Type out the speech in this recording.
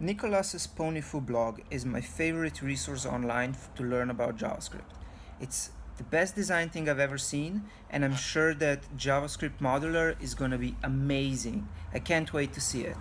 Nicholas's Ponyfoo blog is my favorite resource online to learn about JavaScript. It's the best design thing I've ever seen and I'm sure that JavaScript Modular is going to be amazing. I can't wait to see it.